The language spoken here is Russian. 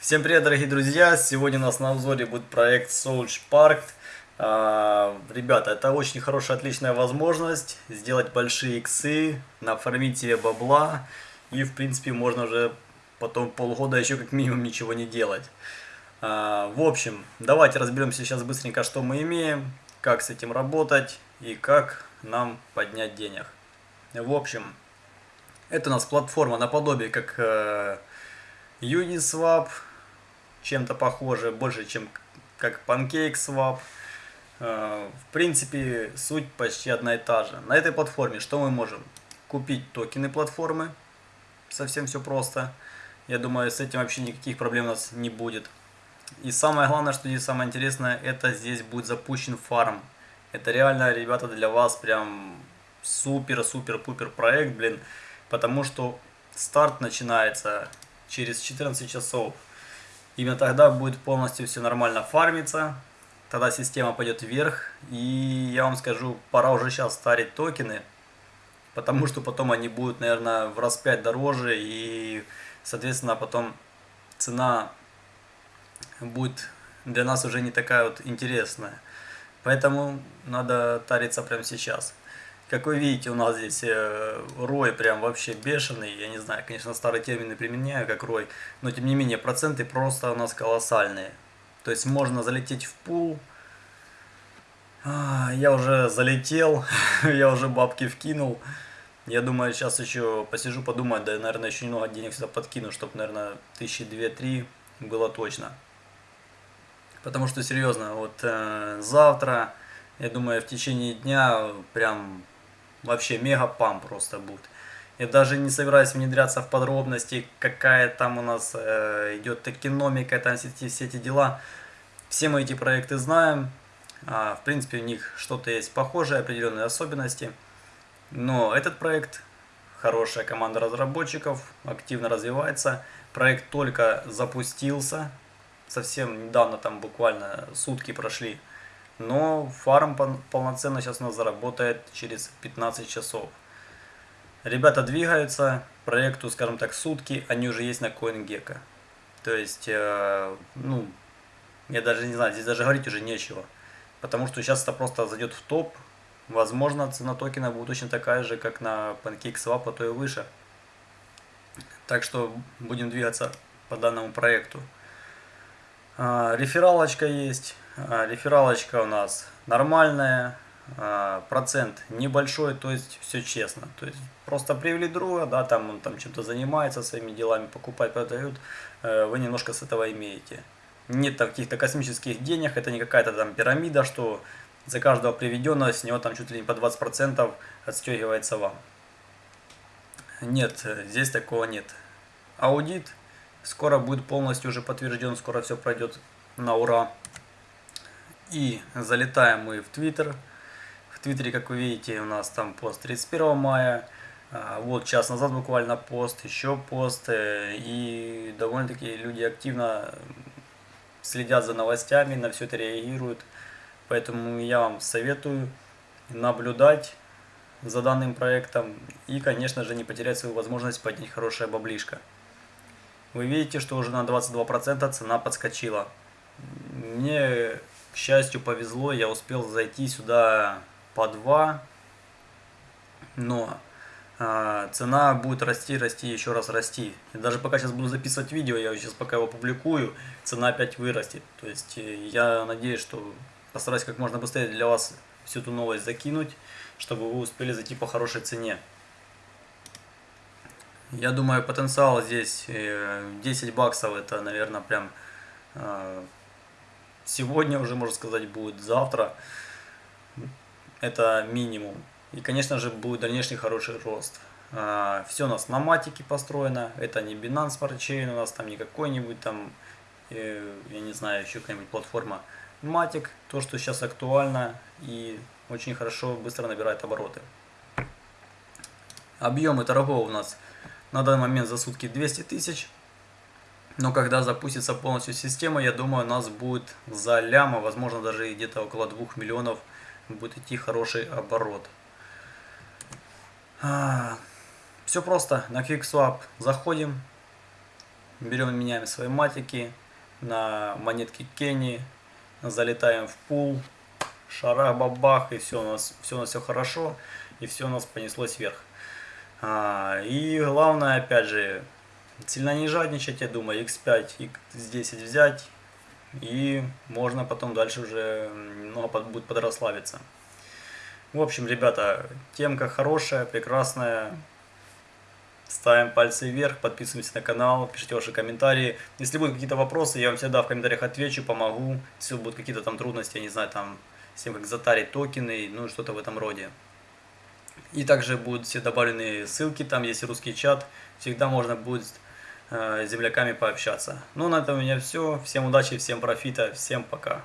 Всем привет, дорогие друзья! Сегодня у нас на обзоре будет проект Solch Park. А, ребята, это очень хорошая, отличная возможность сделать большие иксы, нафармить себе бабла. И, в принципе, можно уже потом полгода еще как минимум ничего не делать. А, в общем, давайте разберемся сейчас быстренько, что мы имеем, как с этим работать и как нам поднять денег. В общем, это у нас платформа наподобие как э, Uniswap, чем-то похоже, больше, чем как PancakeSwap. Э, в принципе, суть почти одна и та же. На этой платформе что мы можем? Купить токены платформы. Совсем все просто. Я думаю, с этим вообще никаких проблем у нас не будет. И самое главное, что здесь самое интересное, это здесь будет запущен фарм. Это реально, ребята, для вас прям супер-супер-пупер проект, блин. Потому что старт начинается через 14 часов. Именно тогда будет полностью все нормально фармиться. Тогда система пойдет вверх. И я вам скажу, пора уже сейчас старить токены. Потому что потом они будут, наверное, в раз 5 дороже. И, соответственно, потом цена будет для нас уже не такая вот интересная. Поэтому надо тариться прямо сейчас. Как вы видите, у нас здесь э, рой прям вообще бешеный. Я не знаю, конечно, старые термины применяю, как рой. Но, тем не менее, проценты просто у нас колоссальные. То есть, можно залететь в пул. А, я уже залетел, я уже бабки вкинул. Я думаю, сейчас еще посижу, подумаю, да, наверное, еще немного денег сюда подкину, чтобы, наверное, тысячи две-три было точно. Потому что, серьезно, вот э, завтра, я думаю, в течение дня прям Вообще мега пам просто будет. Я даже не собираюсь внедряться в подробности, какая там у нас э, идет экономика, там все все эти дела. Все мы эти проекты знаем. А, в принципе, у них что-то есть похожее, определенные особенности. Но этот проект, хорошая команда разработчиков, активно развивается. Проект только запустился. Совсем недавно, там буквально сутки прошли но фарм полноценно сейчас у нас заработает через 15 часов. Ребята двигаются, проекту, скажем так, сутки, они уже есть на CoinGecko. То есть, э, ну, я даже не знаю, здесь даже говорить уже нечего. Потому что сейчас это просто зайдет в топ. Возможно, цена токена будет точно такая же, как на PancakeSwap, а то и выше. Так что будем двигаться по данному проекту. А, рефералочка есть. А, рефералочка у нас нормальная. А, процент небольшой, то есть все честно. То есть просто привели друга, да, там он там чем-то занимается, своими делами покупает, продают, э, вы немножко с этого имеете. Нет каких-то космических денег, это не какая-то там пирамида, что за каждого приведенного с него там чуть ли не по 20% отстегивается вам. Нет, здесь такого нет. Аудит Скоро будет полностью уже подтвержден, скоро все пройдет на ура. И залетаем мы в Твиттер. В Твиттере, как вы видите, у нас там пост 31 мая. А, вот час назад буквально пост, еще пост. Э, и довольно-таки люди активно следят за новостями, на все это реагируют. Поэтому я вам советую наблюдать за данным проектом и, конечно же, не потерять свою возможность поднять хорошее баблишко. Вы видите, что уже на 22% цена подскочила. Мне, к счастью, повезло, я успел зайти сюда по 2, но э, цена будет расти, расти, еще раз расти. И даже пока сейчас буду записывать видео, я сейчас пока его публикую, цена опять вырастет. То есть э, я надеюсь, что постараюсь как можно быстрее для вас всю эту новость закинуть, чтобы вы успели зайти по хорошей цене. Я думаю, потенциал здесь 10 э, баксов, это, наверное, прям э, сегодня уже, можно сказать, будет завтра. Это минимум. И, конечно же, будет дальнейший хороший рост. Э, Все у нас на матике построено. Это не Binance Chain, у нас там не какой-нибудь там, я не знаю, еще какая-нибудь платформа. Матик, то, что сейчас актуально и очень хорошо, быстро набирает обороты. Объемы торгов у нас на данный момент за сутки 200 тысяч. Но когда запустится полностью система, я думаю, у нас будет за ляма, возможно даже где-то около 2 миллионов будет идти хороший оборот. А, все просто, на QuickSwap заходим, берем и меняем свои матики. На монетки Кенни, залетаем в пул, шарах бабах, и все у нас все у нас все хорошо, и все у нас понеслось вверх. А, и главное, опять же, сильно не жадничать, я думаю, x5, x10 взять, и можно потом дальше уже немного под, будет подрасслабиться. В общем, ребята, темка хорошая, прекрасная. Ставим пальцы вверх, подписываемся на канал, пишите ваши комментарии. Если будут какие-то вопросы, я вам всегда в комментариях отвечу, помогу. Если будут какие-то там трудности, я не знаю, там, с тем, как затарить токены, ну, что-то в этом роде. И также будут все добавлены ссылки, там есть русский чат, всегда можно будет земляками пообщаться. Ну, на этом у меня все. Всем удачи, всем профита, всем пока.